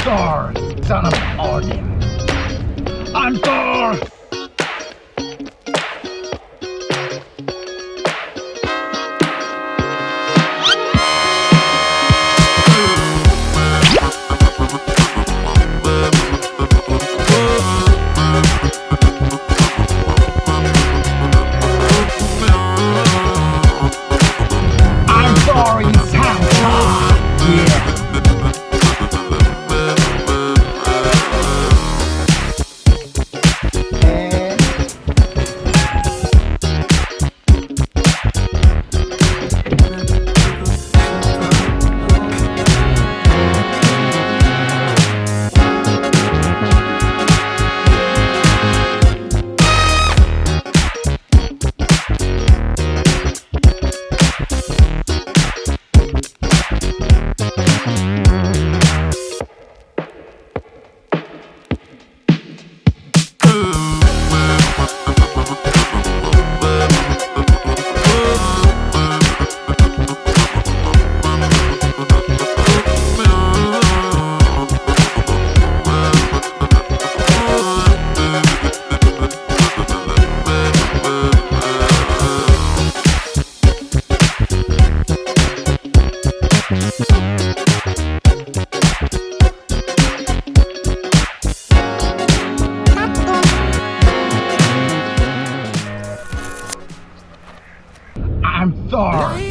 Thor, son of Odin. I'm Thor! I'm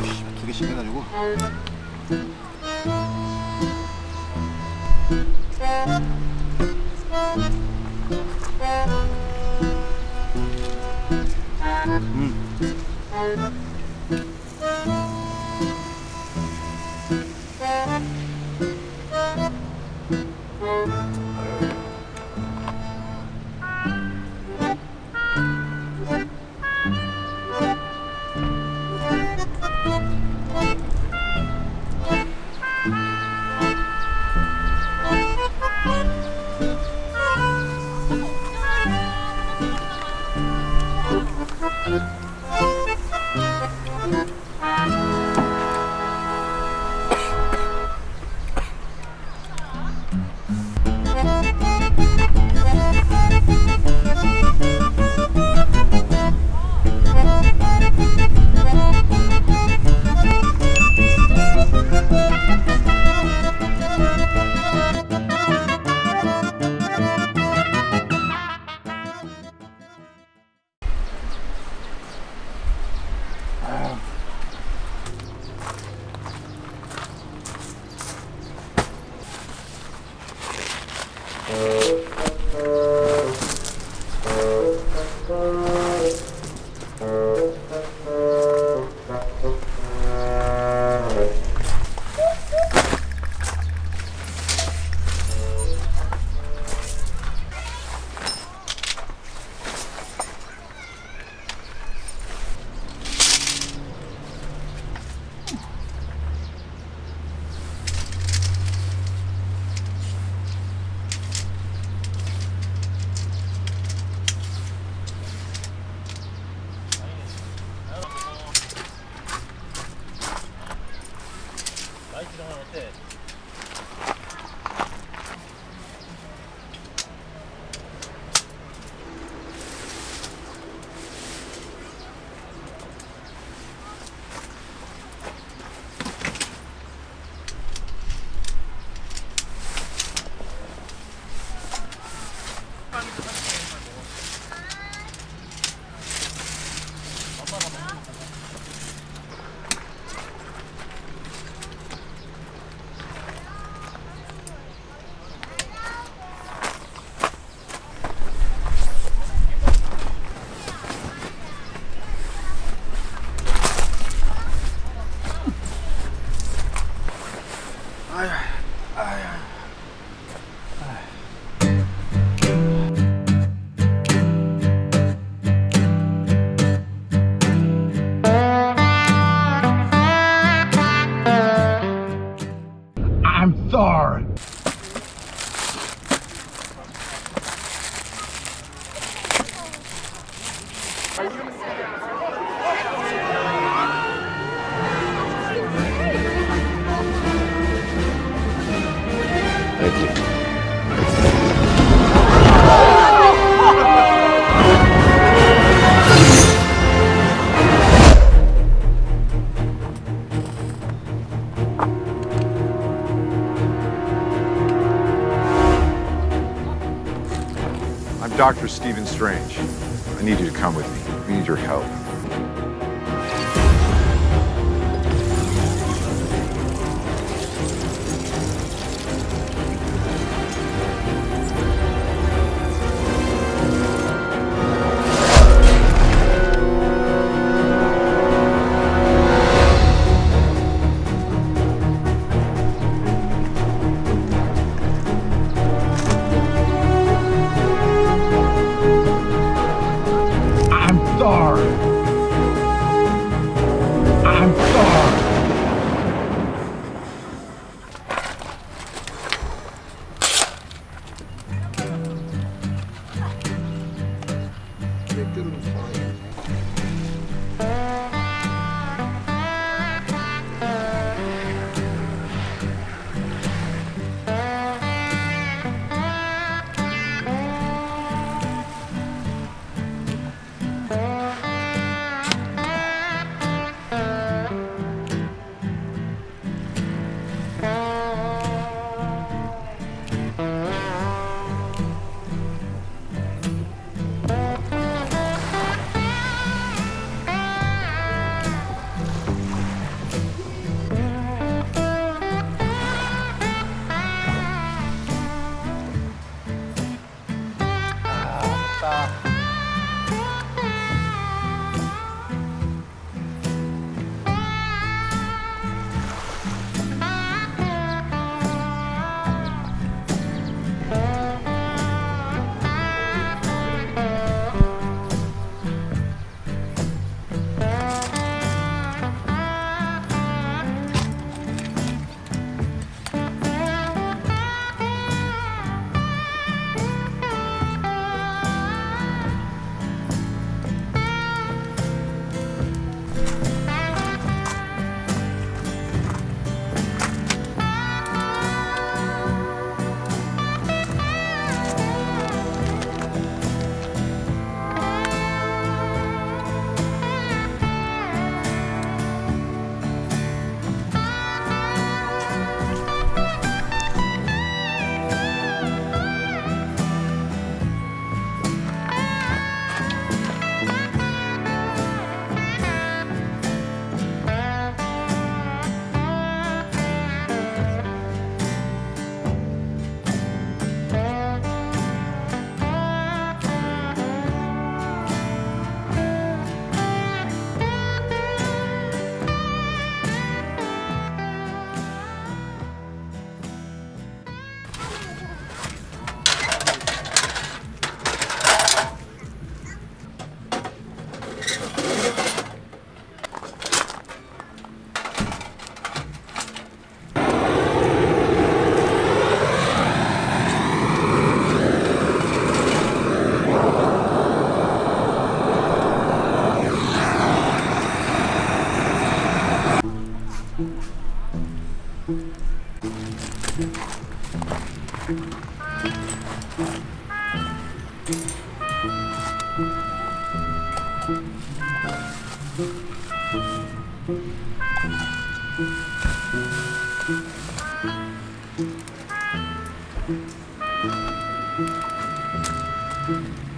두 개씩 해가지고. I'm Thank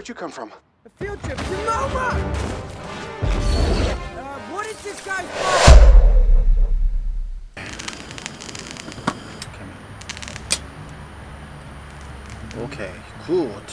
where'd you come from? A field trip to MoMA! Uh, what is this guy's fault? Okay, gut.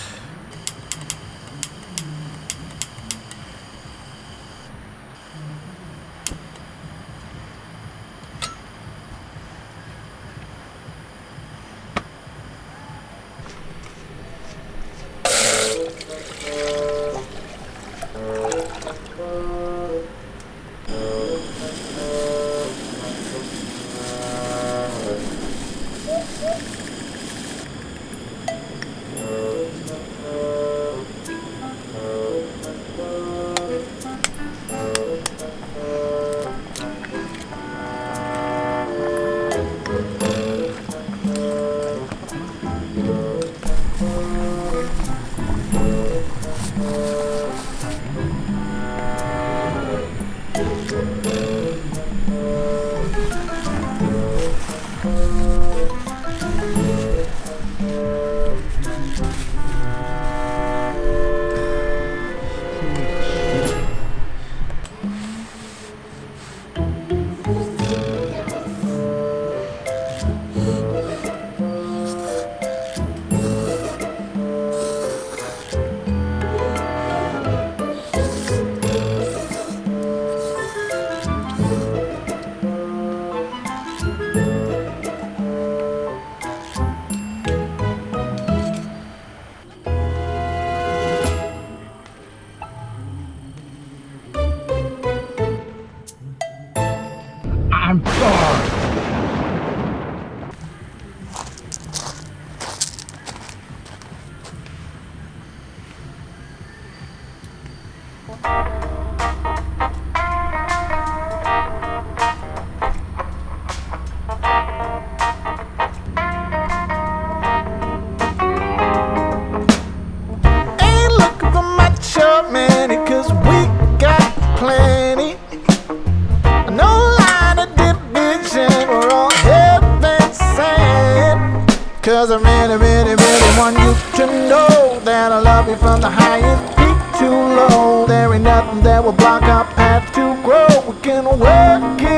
Grow. We can work it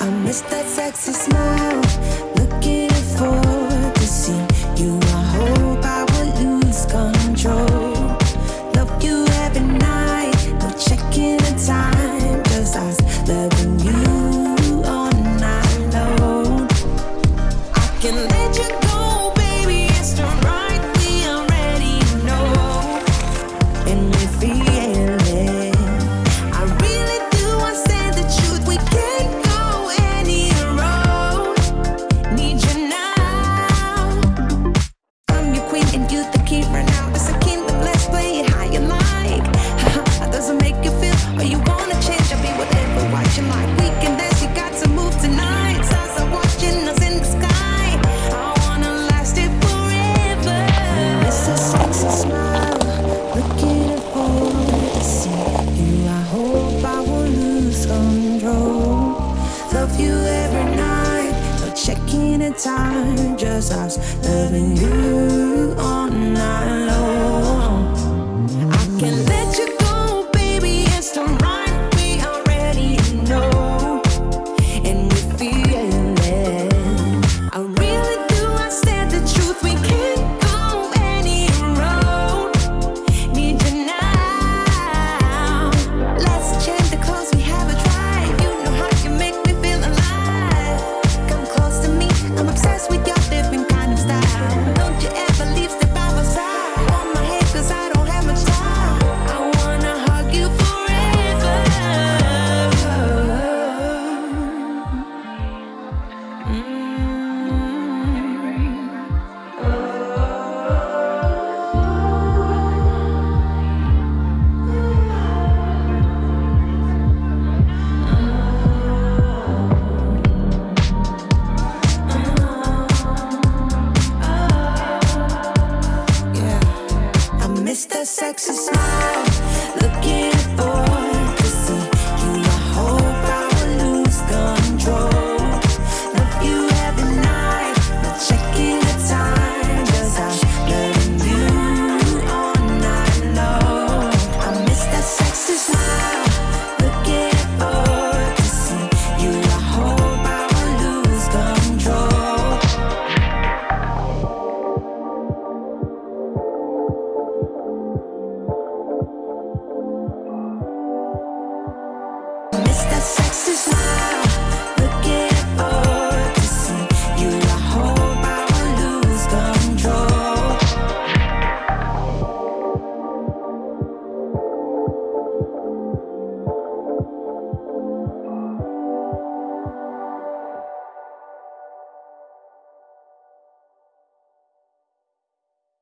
I miss that sexy smile.